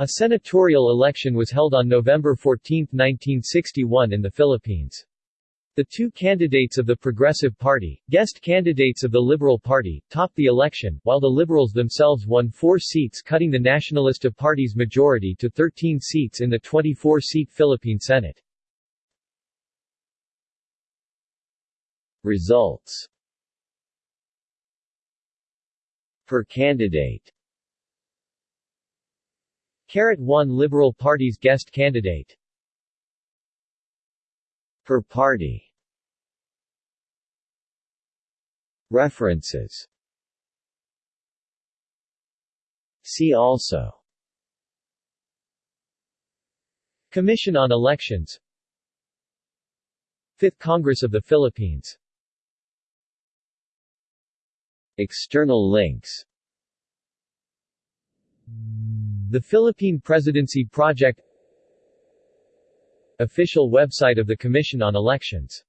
A senatorial election was held on November 14, 1961 in the Philippines. The two candidates of the Progressive Party, guest candidates of the Liberal Party, topped the election, while the Liberals themselves won four seats cutting the Nacionalista Party's majority to 13 seats in the 24-seat Philippine Senate. Results Per candidate Carat 1 Liberal Party's guest candidate. Per party. References. See also. Commission on Elections. Fifth Congress of the Philippines. External links The Philippine Presidency Project Official website of the Commission on Elections